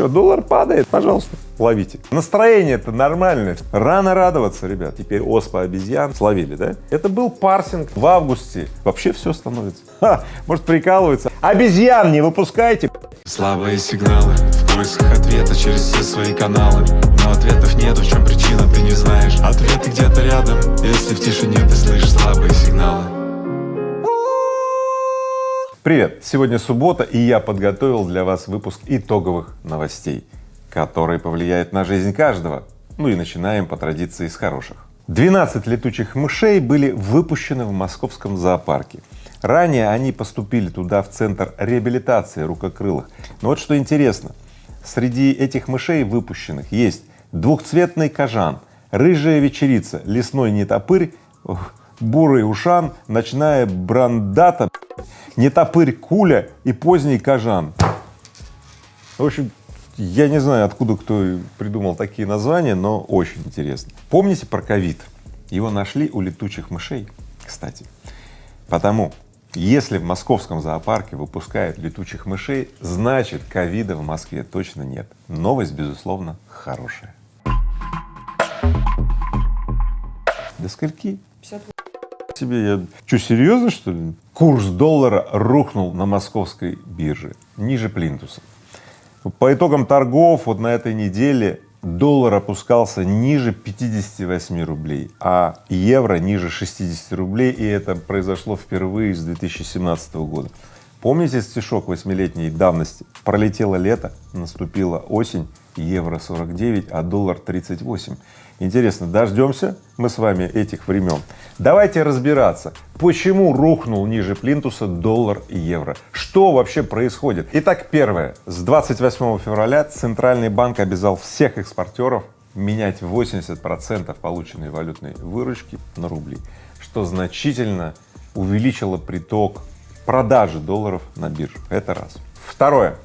Что, доллар падает? Пожалуйста, ловите. Настроение-то нормальное. Рано радоваться, ребят. Теперь оспа обезьян словили, да? Это был парсинг в августе. Вообще все становится. Ха, может прикалывается. Обезьян не выпускайте. Слабые сигналы в поисках ответа через все свои каналы Но ответов нету, в чем причина, ты не знаешь Ответы где-то рядом, если в тишине ты слышишь слабые сигналы Привет! Сегодня суббота, и я подготовил для вас выпуск итоговых новостей, которые повлияют на жизнь каждого. Ну и начинаем по традиции с хороших. 12 летучих мышей были выпущены в московском зоопарке. Ранее они поступили туда в центр реабилитации рукокрылых. Но вот что интересно, среди этих мышей выпущенных есть двухцветный кожан, рыжая вечерица, лесной нетопырь, бурый ушан, ночная брандата, нетопырь куля и поздний кожан. В общем, я не знаю, откуда кто придумал такие названия, но очень интересно. Помните про ковид? Его нашли у летучих мышей, кстати. Потому если в московском зоопарке выпускают летучих мышей, значит ковида в Москве точно нет. Новость, безусловно, хорошая. До скольки? 50 тебе я что серьезно что ли? Курс доллара рухнул на московской бирже ниже плинтуса. По итогам торгов вот на этой неделе доллар опускался ниже 58 рублей а евро ниже 60 рублей и это произошло впервые с 2017 года помните стишок восьмилетней давности пролетело лето наступила осень евро 49 а доллар 38 Интересно, дождемся мы с вами этих времен? Давайте разбираться, почему рухнул ниже плинтуса доллар и евро, что вообще происходит. Итак, первое, с 28 февраля Центральный банк обязал всех экспортеров менять 80 процентов полученной валютной выручки на рубли, что значительно увеличило приток продажи долларов на биржу. Это раз. Второе.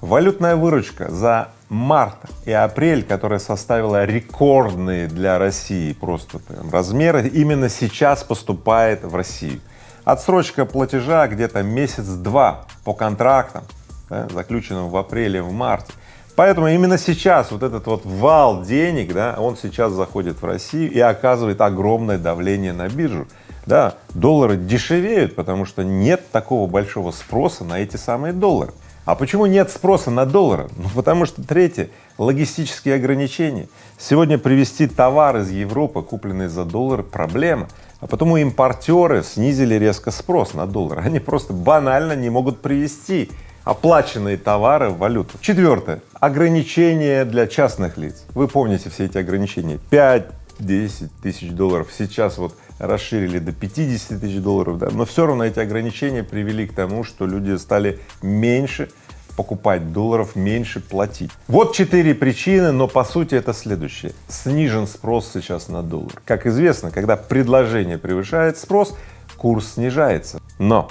Валютная выручка за март и апрель, которая составила рекордные для России просто прям размеры, именно сейчас поступает в Россию. Отсрочка платежа где-то месяц-два по контрактам, да, заключенным в апреле, в марте. Поэтому именно сейчас вот этот вот вал денег, да, он сейчас заходит в Россию и оказывает огромное давление на биржу. Да, доллары дешевеют, потому что нет такого большого спроса на эти самые доллары. А почему нет спроса на доллары? Ну, потому что третье — логистические ограничения. Сегодня привезти товар из Европы, купленный за доллар, проблема. А потому импортеры снизили резко спрос на доллар. Они просто банально не могут привезти оплаченные товары в валюту. Четвертое. Ограничения для частных лиц. Вы помните все эти ограничения. 5-10 тысяч долларов. Сейчас вот расширили до 50 тысяч долларов, да, но все равно эти ограничения привели к тому, что люди стали меньше покупать долларов, меньше платить. Вот четыре причины, но по сути это следующее. Снижен спрос сейчас на доллар. Как известно, когда предложение превышает спрос, курс снижается. Но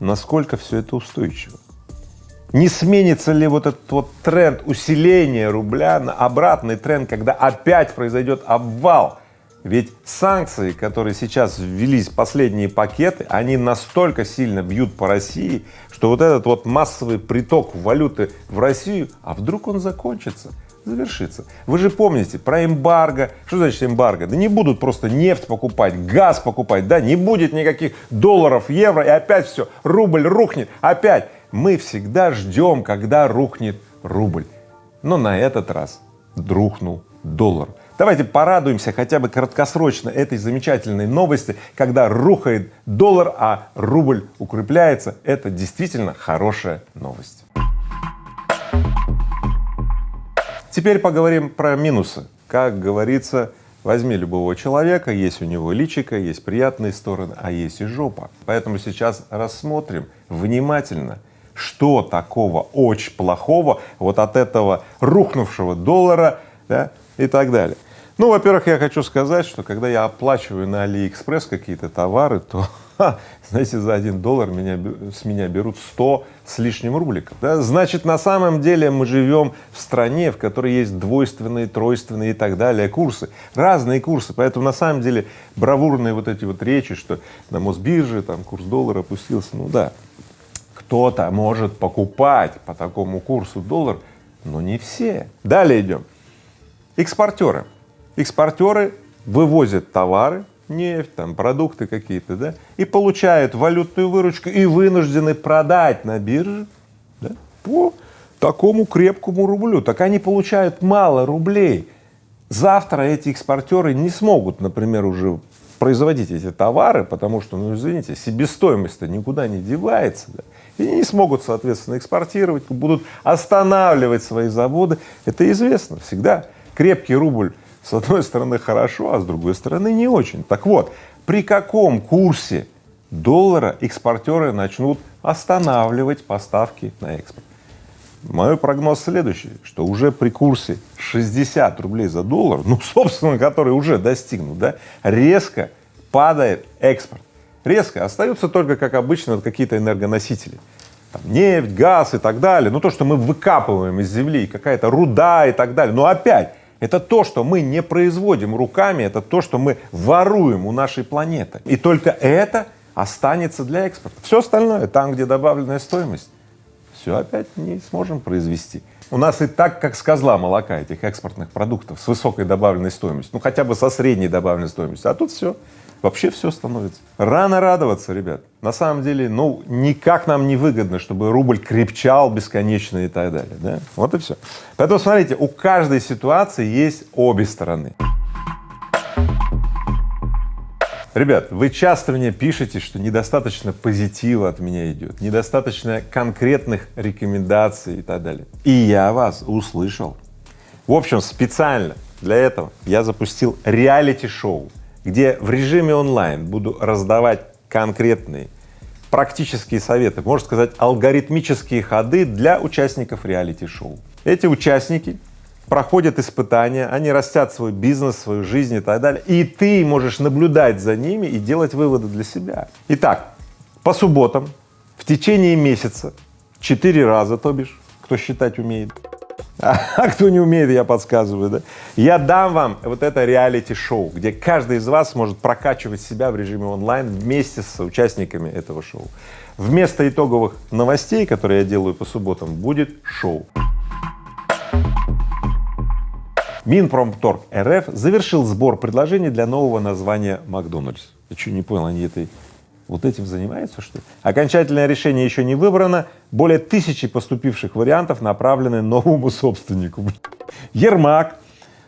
насколько все это устойчиво? Не сменится ли вот этот вот тренд усиления рубля на обратный тренд, когда опять произойдет обвал ведь санкции, которые сейчас ввелись, последние пакеты, они настолько сильно бьют по России, что вот этот вот массовый приток валюты в Россию, а вдруг он закончится, завершится. Вы же помните про эмбарго. Что значит эмбарго? Да не будут просто нефть покупать, газ покупать, да, не будет никаких долларов, евро, и опять все, рубль рухнет, опять. Мы всегда ждем, когда рухнет рубль. Но на этот раз рухнул доллар. Давайте порадуемся хотя бы краткосрочно этой замечательной новости, когда рухает доллар, а рубль укрепляется. Это действительно хорошая новость. Теперь поговорим про минусы. Как говорится, возьми любого человека, есть у него личико, есть приятные стороны, а есть и жопа. Поэтому сейчас рассмотрим внимательно, что такого очень плохого вот от этого рухнувшего доллара да, и так далее. Ну, во-первых, я хочу сказать, что когда я оплачиваю на Алиэкспресс какие-то товары, то, ха, знаете, за один доллар меня, с меня берут 100 с лишним рубликов. Да? Значит, на самом деле мы живем в стране, в которой есть двойственные, тройственные и так далее курсы, разные курсы. Поэтому на самом деле бравурные вот эти вот речи, что на Мосбирже там курс доллара опустился, ну да, кто-то может покупать по такому курсу доллар но не все. Далее идем. Экспортеры. Экспортеры вывозят товары, нефть, там, продукты какие-то, да, и получают валютную выручку и вынуждены продать на бирже да, по такому крепкому рублю. Так они получают мало рублей. Завтра эти экспортеры не смогут, например, уже производить эти товары, потому что, ну извините, себестоимость-то никуда не девается, да, и не смогут, соответственно, экспортировать, будут останавливать свои заводы. Это известно всегда. Крепкий рубль с одной стороны хорошо, а с другой стороны не очень. Так вот, при каком курсе доллара экспортеры начнут останавливать поставки на экспорт? Мой прогноз следующий, что уже при курсе 60 рублей за доллар, ну, собственно, который уже достигнут, да, резко падает экспорт. Резко. Остаются только, как обычно, какие-то энергоносители. Там, нефть, газ и так далее. Ну, то, что мы выкапываем из земли, какая-то руда и так далее. Но опять, это то, что мы не производим руками, это то, что мы воруем у нашей планеты. И только это останется для экспорта. Все остальное, там, где добавленная стоимость, все опять не сможем произвести. У нас и так, как с козла молока, этих экспортных продуктов с высокой добавленной стоимостью, ну хотя бы со средней добавленной стоимостью, а тут все, вообще все становится. Рано радоваться, ребят. На самом деле, ну, никак нам не выгодно, чтобы рубль крепчал бесконечно и так далее, да? Вот и все. Поэтому смотрите, у каждой ситуации есть обе стороны. Ребят, вы часто мне пишете, что недостаточно позитива от меня идет, недостаточно конкретных рекомендаций и так далее. И я вас услышал. В общем, специально для этого я запустил реалити-шоу, где в режиме онлайн буду раздавать конкретные практические советы, можно сказать, алгоритмические ходы для участников реалити-шоу. Эти участники проходят испытания, они растят свой бизнес, свою жизнь и так далее, и ты можешь наблюдать за ними и делать выводы для себя. Итак, по субботам в течение месяца четыре раза, то бишь, кто считать умеет, а, а кто не умеет, я подсказываю, да, я дам вам вот это реалити-шоу, где каждый из вас может прокачивать себя в режиме онлайн вместе с участниками этого шоу. Вместо итоговых новостей, которые я делаю по субботам, будет шоу. Минпромторг РФ завершил сбор предложений для нового названия Макдональдс. Я что, не понял, они этой вот этим занимаются, что ли? Окончательное решение еще не выбрано. Более тысячи поступивших вариантов направлены новому собственнику. Ермак,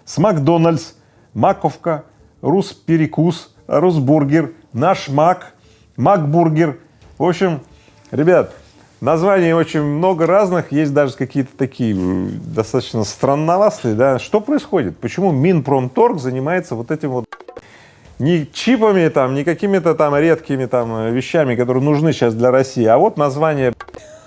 с Макдональдс, Маковка, Русперекус, Русбургер, Наш Мак, Макбургер. В общем, ребят, Названий очень много разных, есть даже какие-то такие достаточно странноватые, да. Что происходит? Почему Минпромторг занимается вот этим вот не чипами там, не какими-то там редкими там вещами, которые нужны сейчас для России, а вот название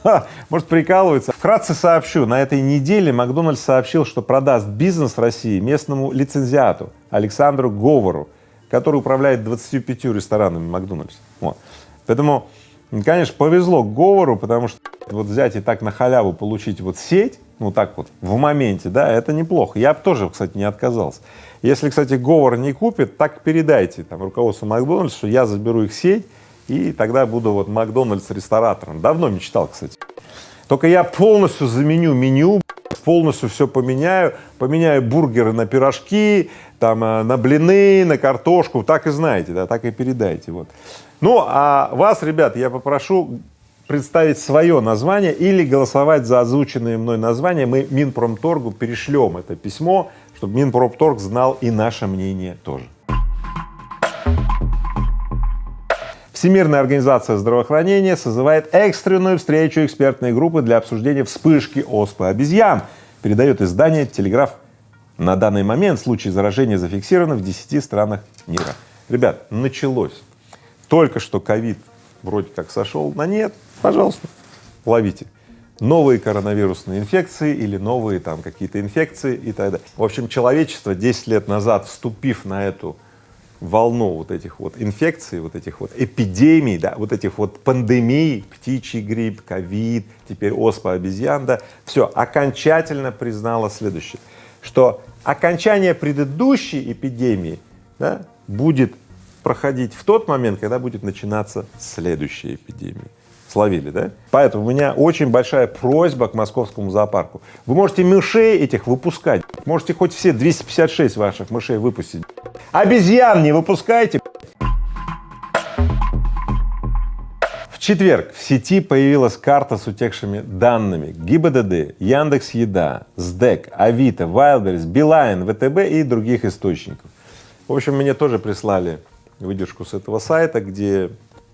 может прикалывается. Вкратце сообщу, на этой неделе Макдональдс сообщил, что продаст бизнес России местному лицензиату Александру Говору, который управляет 25 ресторанами Макдональдс. Вот. Поэтому конечно, повезло Говору, потому что вот взять и так на халяву получить вот сеть, ну так вот, в моменте, да, это неплохо. Я бы тоже, кстати, не отказался. Если, кстати, Говор не купит, так передайте там руководству Макдональдс, что я заберу их сеть, и тогда буду вот Макдональдс ресторатором. Давно мечтал, кстати. Только я полностью заменю меню, полностью все поменяю, поменяю бургеры на пирожки, там, э, на блины, на картошку, так и знаете, да, так и передайте, вот. Ну, а вас, ребят, я попрошу представить свое название или голосовать за озвученные мной названия. Мы Минпромторгу перешлем это письмо, чтобы Минпромторг знал и наше мнение тоже. Всемирная организация здравоохранения созывает экстренную встречу экспертной группы для обсуждения вспышки оспы обезьян, передает издание «Телеграф». На данный момент случаи заражения зафиксированы в 10 странах мира. Ребят, началось. Только что ковид вроде как сошел на нет, пожалуйста, ловите. Новые коронавирусные инфекции или новые там какие-то инфекции и так далее. В общем, человечество 10 лет назад, вступив на эту волну вот этих вот инфекций, вот этих вот эпидемий, да, вот этих вот пандемий, птичий грипп, ковид, теперь оспа обезьян, да, все, окончательно признало следующее, что окончание предыдущей эпидемии да, будет проходить в тот момент, когда будет начинаться следующая эпидемия. Словили, да? Поэтому у меня очень большая просьба к московскому зоопарку. Вы можете мышей этих выпускать, можете хоть все 256 ваших мышей выпустить. Обезьян не выпускайте. В четверг в сети появилась карта с утекшими данными ГИБДД, Яндекс Еда, СДЭК, Авито, Wildberries, Билайн, ВТБ и других источников. В общем, мне тоже прислали выдержку с этого сайта, где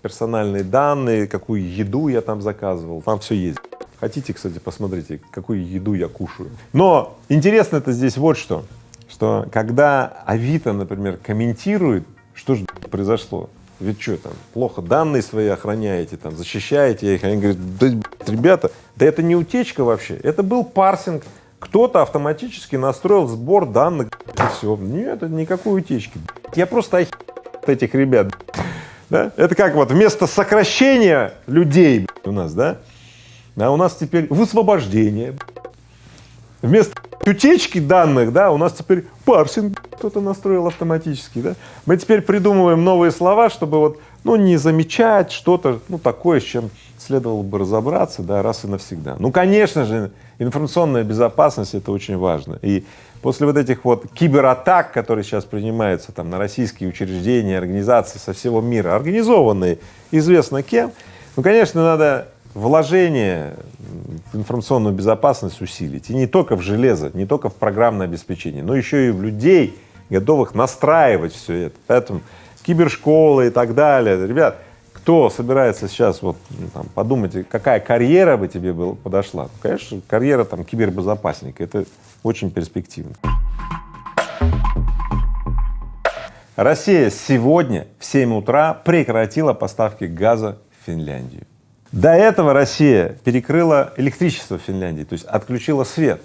персональные данные, какую еду я там заказывал, там все есть. Хотите, кстати, посмотрите, какую еду я кушаю. Но интересно это здесь вот что, что когда Авито, например, комментирует, что же произошло, ведь что там, плохо данные свои охраняете, там, защищаете их, они говорят, да, ребята, да это не утечка вообще, это был парсинг, кто-то автоматически настроил сбор данных, и все. Нет, это никакой утечки. Я просто охи... этих ребят. Да? Это как вот вместо сокращения людей у нас, да, а у нас теперь высвобождение. Вместо утечки данных, да, у нас теперь парсинг кто-то настроил автоматически, да. Мы теперь придумываем новые слова, чтобы вот, ну, не замечать что-то, ну, такое, с чем следовало бы разобраться, да, раз и навсегда. Ну, конечно же, информационная безопасность — это очень важно. И после вот этих вот кибератак, которые сейчас принимаются там на российские учреждения, организации со всего мира, организованные известно кем, ну, конечно, надо вложение в информационную безопасность усилить. И не только в железо, не только в программное обеспечение, но еще и в людей, готовых настраивать все это. Поэтому кибершколы и так далее. Ребят, кто собирается сейчас вот ну, там, подумайте, какая карьера бы тебе был, подошла? Ну, конечно, карьера там кибербезопасника, это очень перспективно. Россия сегодня в 7 утра прекратила поставки газа в Финляндию. До этого Россия перекрыла электричество в Финляндии, то есть отключила свет.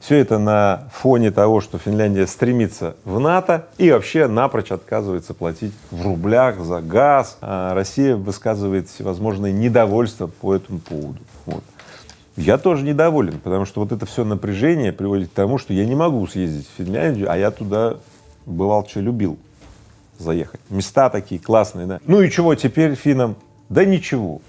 Все это на фоне того, что Финляндия стремится в НАТО и вообще напрочь отказывается платить в рублях за газ. А Россия высказывает всевозможные недовольства по этому поводу. Вот. Я тоже недоволен, потому что вот это все напряжение приводит к тому, что я не могу съездить в Финляндию, а я туда бывал, что любил заехать. Места такие классные, да. Ну и чего теперь финнам? Да ничего.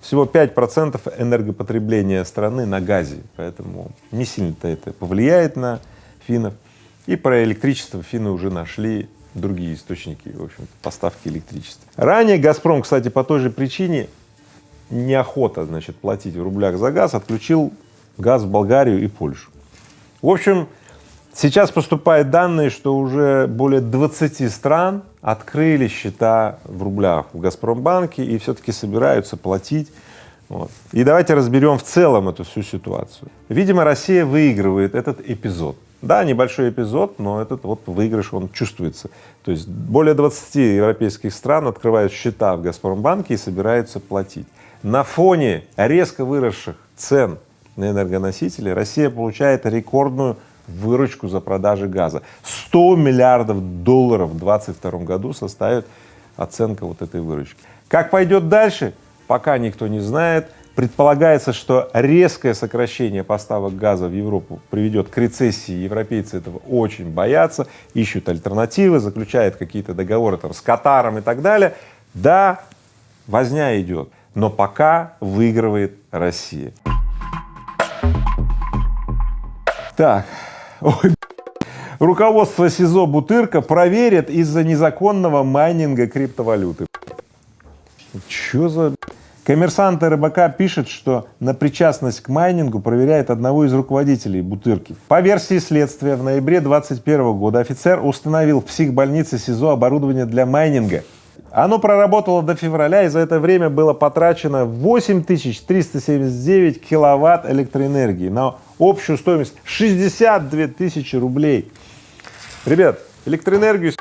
Всего 5% энергопотребления страны на газе, поэтому не сильно-то это повлияет на финнов. И про электричество финны уже нашли другие источники, в общем поставки электричества. Ранее «Газпром», кстати, по той же причине неохота, значит, платить в рублях за газ, отключил газ в Болгарию и Польшу. В общем, сейчас поступают данные, что уже более 20 стран открыли счета в рублях в Газпромбанке и все-таки собираются платить. Вот. И давайте разберем в целом эту всю ситуацию. Видимо, Россия выигрывает этот эпизод. Да, небольшой эпизод, но этот вот выигрыш, он чувствуется. То есть более 20 европейских стран открывают счета в Газпромбанке и собираются платить. На фоне резко выросших цен на энергоносители Россия получает рекордную выручку за продажи газа. 100 миллиардов долларов в 2022 году составит оценка вот этой выручки. Как пойдет дальше, пока никто не знает. Предполагается, что резкое сокращение поставок газа в Европу приведет к рецессии, европейцы этого очень боятся, ищут альтернативы, заключают какие-то договоры там с Катаром и так далее. Да, возня идет, но пока выигрывает Россия. Так, Ой, руководство СИЗО Бутырка проверит из-за незаконного майнинга криптовалюты. Чё за... Коммерсант РБК пишет, что на причастность к майнингу проверяет одного из руководителей Бутырки. По версии следствия, в ноябре 2021 года офицер установил в психбольнице СИЗО оборудование для майнинга. Оно проработало до февраля, и за это время было потрачено 8379 киловатт электроэнергии на общую стоимость 62 тысячи рублей. Ребят, электроэнергию,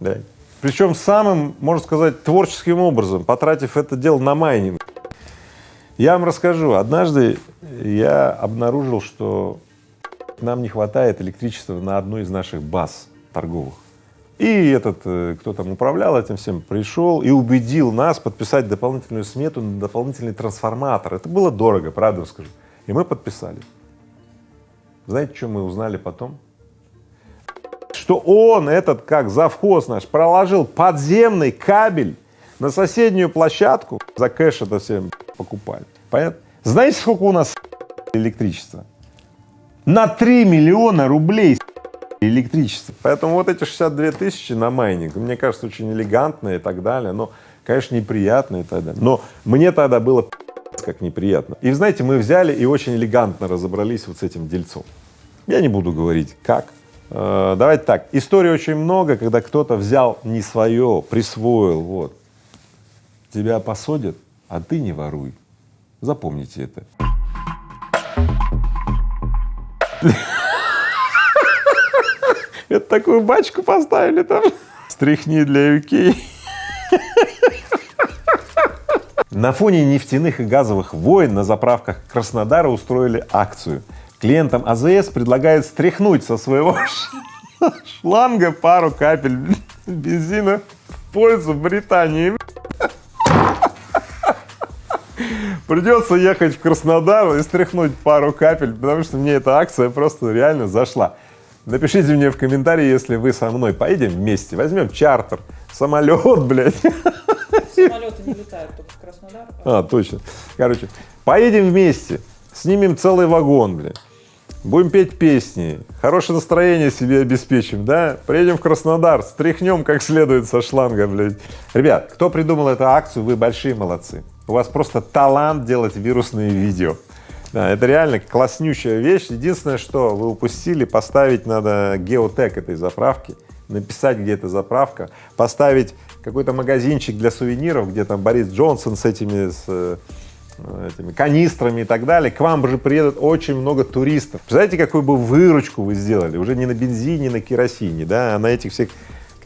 да, причем самым, можно сказать, творческим образом, потратив это дело на майнинг. Я вам расскажу, однажды я обнаружил, что нам не хватает электричества на одной из наших баз торговых. И этот, э, кто там управлял этим всем, пришел и убедил нас подписать дополнительную смету на дополнительный трансформатор. Это было дорого, правда скажу. И мы подписали. Знаете, что мы узнали потом? Что он, этот как завхоз наш, проложил подземный кабель на соседнюю площадку за кэш это все покупали. Понятно? Знаете, сколько у нас электричества? На 3 миллиона рублей электричество. Поэтому вот эти 62 тысячи на майнинг, мне кажется, очень элегантно и так далее, но, конечно, неприятно и так далее. Но мне тогда было как неприятно. И знаете, мы взяли и очень элегантно разобрались вот с этим дельцом. Я не буду говорить, как. Э, давайте так, историй очень много, когда кто-то взял не свое, присвоил, вот. Тебя посадят, а ты не воруй. Запомните это. Это такую бачку поставили там. Стряхни для UK. На фоне нефтяных и газовых войн на заправках Краснодара устроили акцию. Клиентам АЗС предлагают стряхнуть со своего шланга пару капель бензина в пользу Британии. Придется ехать в Краснодар и стряхнуть пару капель, потому что мне эта акция просто реально зашла. Напишите мне в комментарии, если вы со мной поедем вместе, возьмем чартер, самолет, блядь. Самолеты не летают только в Краснодар. А, точно. Короче, поедем вместе, снимем целый вагон, блядь. Будем петь песни, хорошее настроение себе обеспечим, да? Приедем в Краснодар, стряхнем как следует со шланга, блядь. Ребят, кто придумал эту акцию, вы большие молодцы. У вас просто талант делать вирусные видео. Да, это реально класснющая вещь. Единственное, что вы упустили, поставить надо геотек этой заправки, написать, где эта заправка, поставить какой-то магазинчик для сувениров, где там Борис Джонсон с этими, с э, этими канистрами и так далее. К вам же приедут очень много туристов. Представляете, какую бы выручку вы сделали? Уже не на бензине, на керосине, да, а на этих всех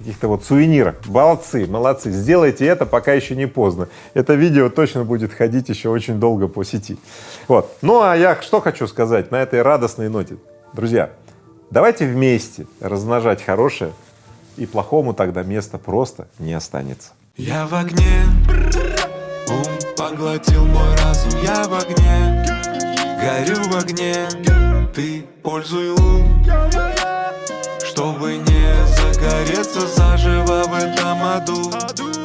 каких-то вот сувенирах. Молодцы, молодцы. Сделайте это, пока еще не поздно. Это видео точно будет ходить еще очень долго по сети. Вот. Ну, а я что хочу сказать на этой радостной ноте. Друзья, давайте вместе размножать хорошее, и плохому тогда места просто не останется. Я в огне, ум поглотил мой разум, я в огне, горю в огне, ты пользуй лун, чтобы не загореться заживо в этом аду.